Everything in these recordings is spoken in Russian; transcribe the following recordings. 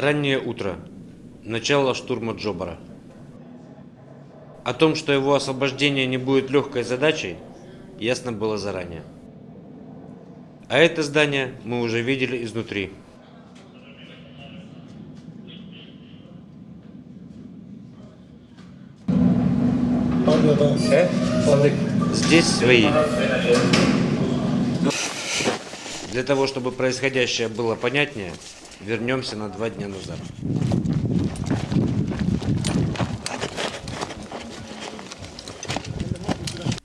Раннее утро. Начало штурма Джобара. О том, что его освобождение не будет легкой задачей, ясно было заранее. А это здание мы уже видели изнутри. Здесь свои. Для того, чтобы происходящее было понятнее, вернемся на два дня назад.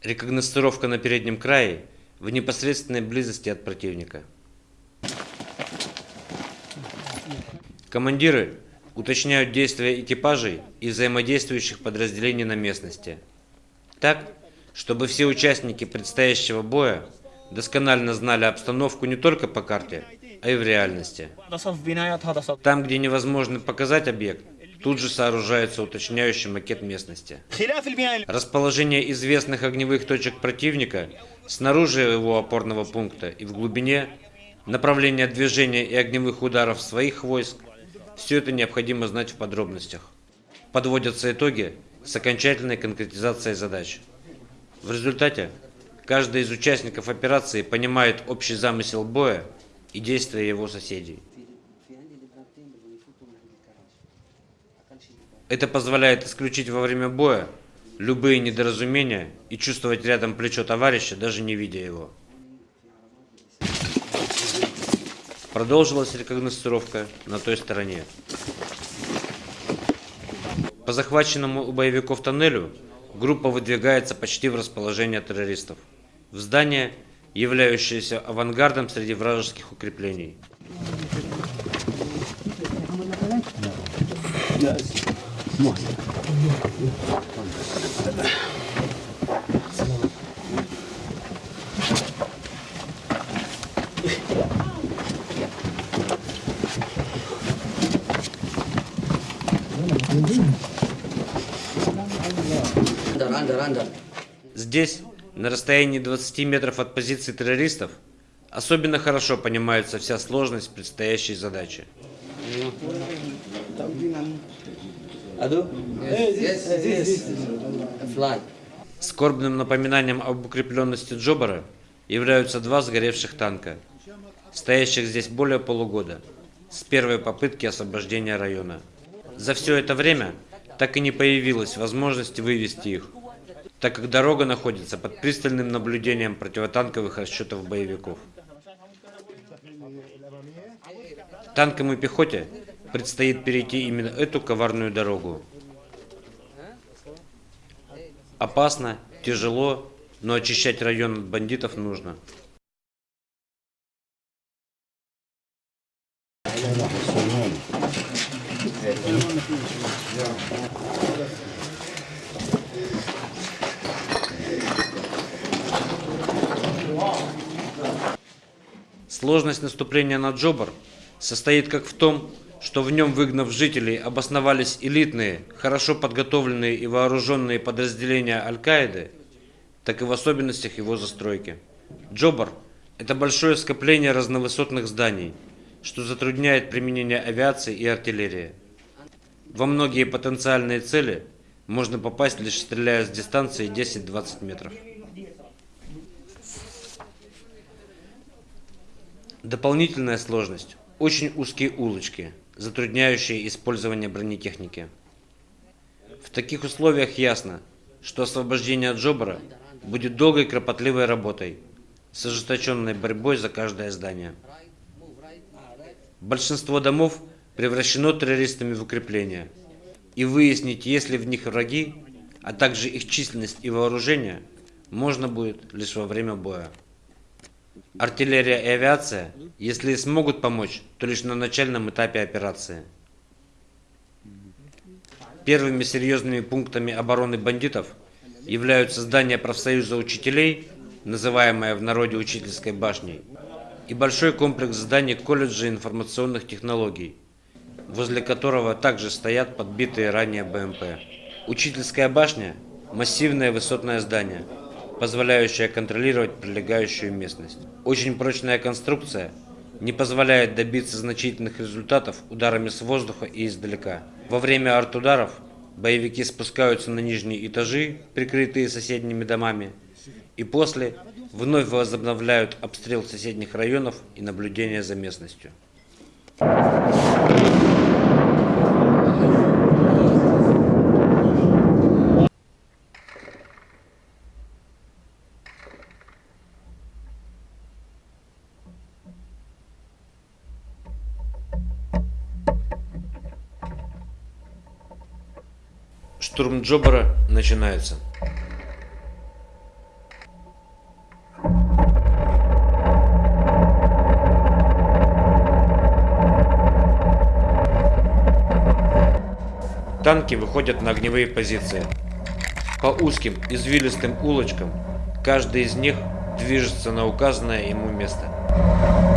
Рекогностировка на переднем крае в непосредственной близости от противника. Командиры уточняют действия экипажей и взаимодействующих подразделений на местности. Так, чтобы все участники предстоящего боя досконально знали обстановку не только по карте, а и в реальности. Там, где невозможно показать объект, тут же сооружается уточняющий макет местности. Расположение известных огневых точек противника снаружи его опорного пункта и в глубине, направление движения и огневых ударов своих войск – все это необходимо знать в подробностях. Подводятся итоги с окончательной конкретизацией задач. В результате каждый из участников операции понимает общий замысел боя и действия его соседей. Это позволяет исключить во время боя любые недоразумения и чувствовать рядом плечо товарища, даже не видя его. Продолжилась рекогностировка на той стороне. По захваченному у боевиков тоннелю группа выдвигается почти в расположение террористов. В здание, являющееся авангардом среди вражеских укреплений. Здесь, на расстоянии 20 метров от позиции террористов, особенно хорошо понимается вся сложность предстоящей задачи. Скорбным напоминанием об укрепленности Джобара являются два сгоревших танка, стоящих здесь более полугода, с первой попытки освобождения района. За все это время так и не появилась возможности вывести их, так как дорога находится под пристальным наблюдением противотанковых расчетов боевиков. Танкам и пехоте предстоит перейти именно эту коварную дорогу. Опасно, тяжело, но очищать район от бандитов нужно. Сложность наступления на Джобар состоит как в том, что в нем, выгнав жителей, обосновались элитные, хорошо подготовленные и вооруженные подразделения Аль-Каиды, так и в особенностях его застройки. Джобар – это большое скопление разновысотных зданий, что затрудняет применение авиации и артиллерии. Во многие потенциальные цели можно попасть, лишь стреляя с дистанции 10-20 метров. Дополнительная сложность – очень узкие улочки, затрудняющие использование бронетехники. В таких условиях ясно, что освобождение от Джобара будет долгой кропотливой работой, с ожесточенной борьбой за каждое здание. Большинство домов превращено террористами в укрепления, и выяснить, есть ли в них враги, а также их численность и вооружение, можно будет лишь во время боя. Артиллерия и авиация, если и смогут помочь, то лишь на начальном этапе операции. Первыми серьезными пунктами обороны бандитов являются здание профсоюза учителей, называемое в народе учительской башней, и большой комплекс зданий колледжа информационных технологий, возле которого также стоят подбитые ранее БМП. Учительская башня – массивное высотное здание – позволяющая контролировать прилегающую местность. Очень прочная конструкция, не позволяет добиться значительных результатов ударами с воздуха и издалека. Во время артударов боевики спускаются на нижние этажи, прикрытые соседними домами, и после вновь возобновляют обстрел соседних районов и наблюдение за местностью. Штурм Джобара начинается. Танки выходят на огневые позиции. По узким извилистым улочкам каждый из них движется на указанное ему место.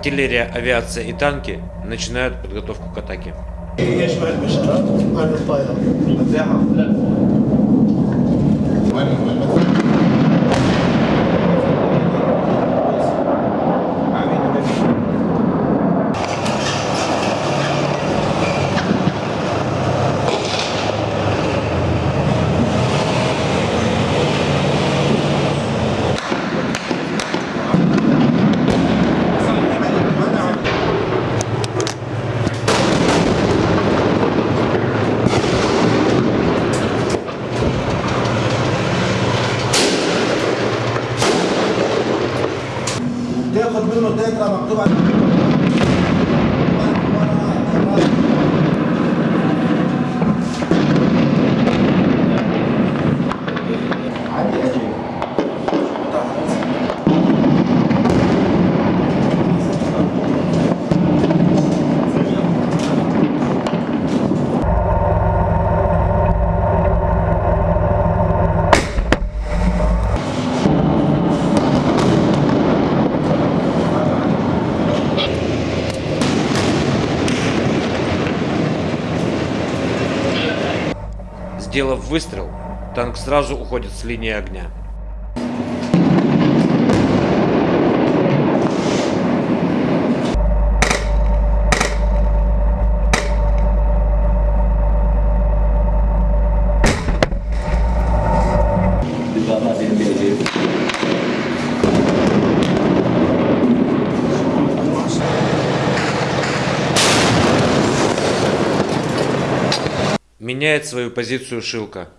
Артиллерия, авиация и танки начинают подготовку к атаке. Сделав выстрел, танк сразу уходит с линии огня. Меняет свою позицию Шилка.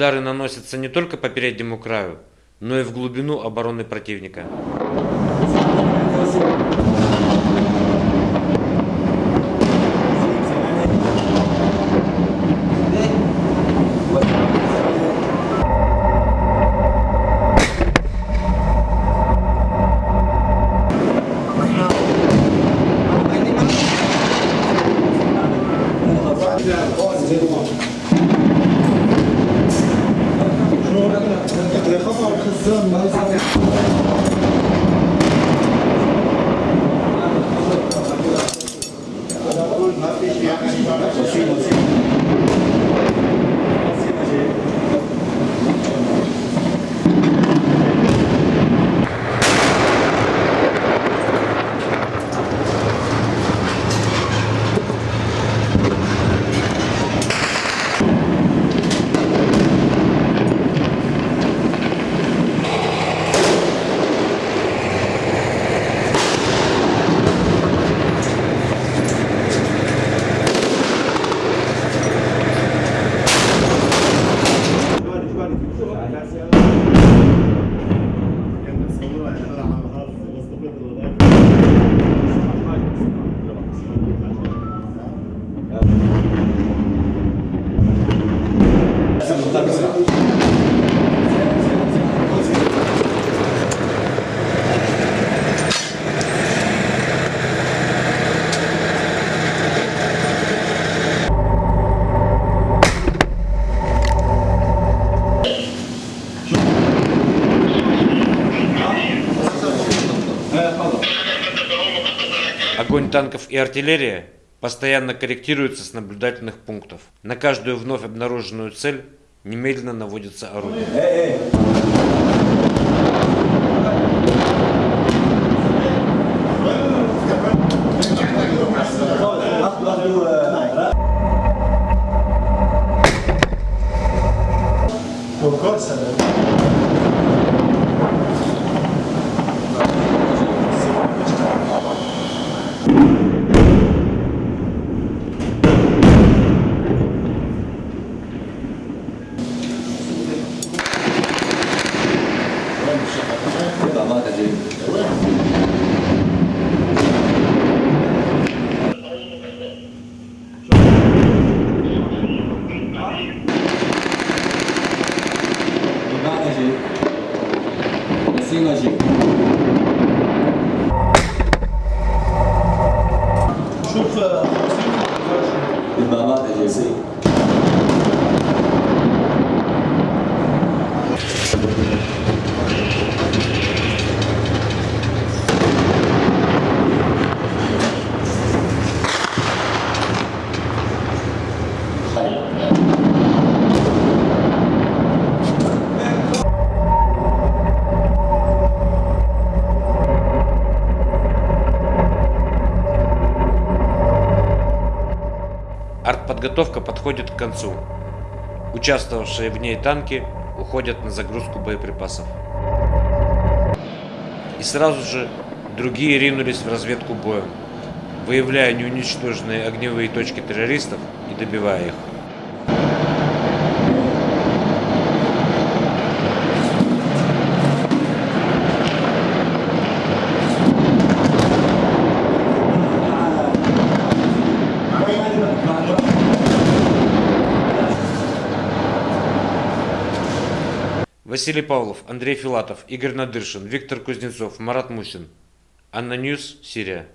Удары наносятся не только по переднему краю, но и в глубину обороны противника. Огонь танков и артиллерии постоянно корректируется с наблюдательных пунктов. На каждую вновь обнаруженную цель немедленно наводится орудие. você. Артподготовка подходит к концу. Участвовавшие в ней танки уходят на загрузку боеприпасов. И сразу же другие ринулись в разведку боем, выявляя неуничтоженные огневые точки террористов и добивая их. Василий Павлов, Андрей Филатов, Игорь Надыршин, Виктор Кузнецов, Марат Мусин. ANNA News, Сирия.